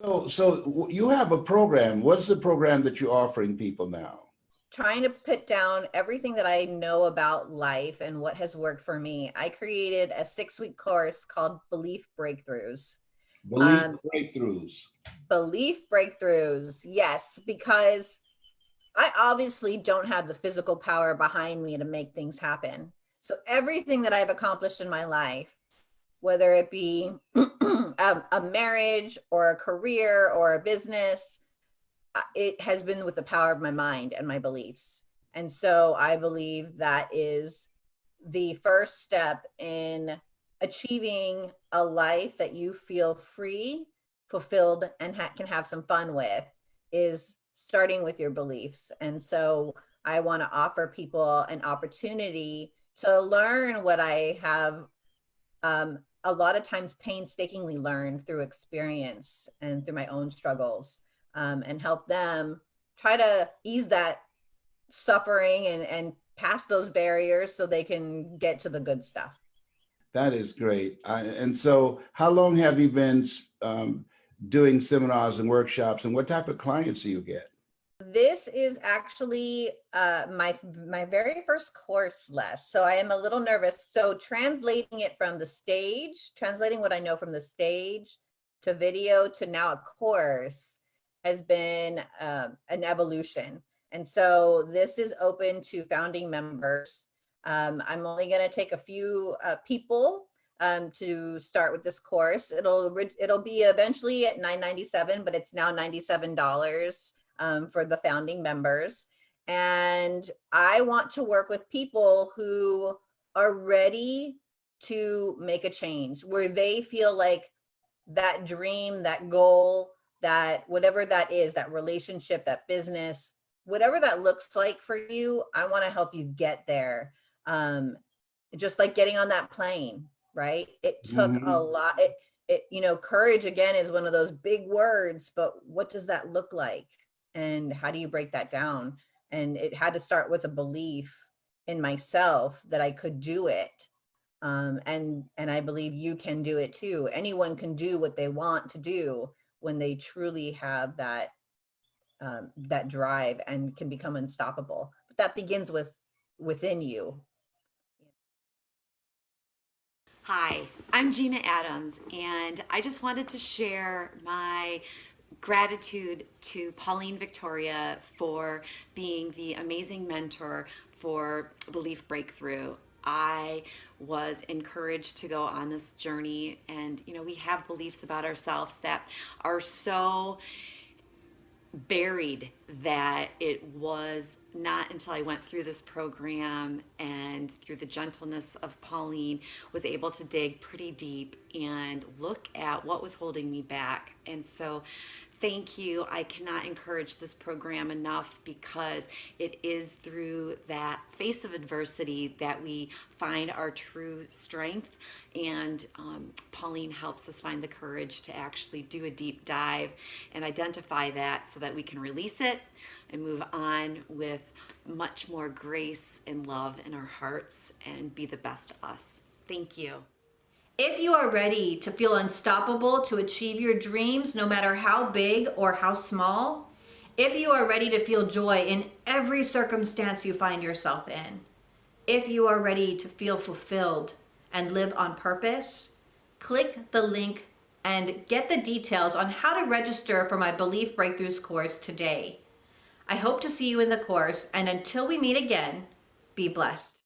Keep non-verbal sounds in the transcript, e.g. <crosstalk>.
So, so you have a program. What's the program that you're offering people now? trying to put down everything that I know about life and what has worked for me. I created a six week course called Belief Breakthroughs. Belief Um, breakthroughs. Belief Breakthroughs, yes, because I obviously don't have the physical power behind me to make things happen. So everything that I've accomplished in my life, whether it be <clears throat> a, a marriage or a career or a business, uh, it has been with the power of my mind and my beliefs. And so I believe that is the first step in achieving a life that you feel free, fulfilled, and ha can have some fun with is starting with your beliefs. And so I want to offer people an opportunity to learn what I have um, a lot of times painstakingly learned through experience and through my own struggles um, and help them try to ease that suffering and, and pass those barriers so they can get to the good stuff. That is great. I, and so how long have you been um, doing seminars and workshops and what type of clients do you get? This is actually uh, my my very first course, Les. So I am a little nervous. So translating it from the stage, translating what I know from the stage to video to now a course has been um, an evolution. And so this is open to founding members. Um, I'm only going to take a few uh, people um, to start with this course. It'll it'll be eventually at 9.97, but it's now $97 um, for the founding members. And I want to work with people who are ready to make a change, where they feel like that dream, that goal, that whatever that is, that relationship, that business, whatever that looks like for you, I want to help you get there. Um, just like getting on that plane, right? It took Mhm. a lot. It, it, you know, courage again is one of those big words, but what does that look like? And how do you break that down? And it had to start with a belief in myself that I could do it. Um, and, and I believe you can do it too. Anyone can do what they want to do when they truly have that um, that drive and can become unstoppable. But that begins with within you. Hi, I'm Gina Adams, and I just wanted to share my gratitude to Pauline Victoria for being the amazing mentor for Belief Breakthrough. I was encouraged to go on this journey, and you know, we have beliefs about ourselves that are so buried that it was not until I went through this program and through the gentleness of Pauline was able to dig pretty deep and look at what was holding me back. And so thank you. I cannot encourage this program enough because it is through that face of adversity that we find our true strength. And um, Pauline helps us find the courage to actually do a deep dive and identify that so that we can release it and move on with much more grace and love in our hearts and be the best of us. Thank you. If you are ready to feel unstoppable to achieve your dreams, no matter how big or how small, if you are ready to feel joy in every circumstance you find yourself in, if you are ready to feel fulfilled and live on purpose, click the link and get the details on how to register for my Belief Breakthroughs course today. I hope to see you in the course, and until we meet again, be blessed.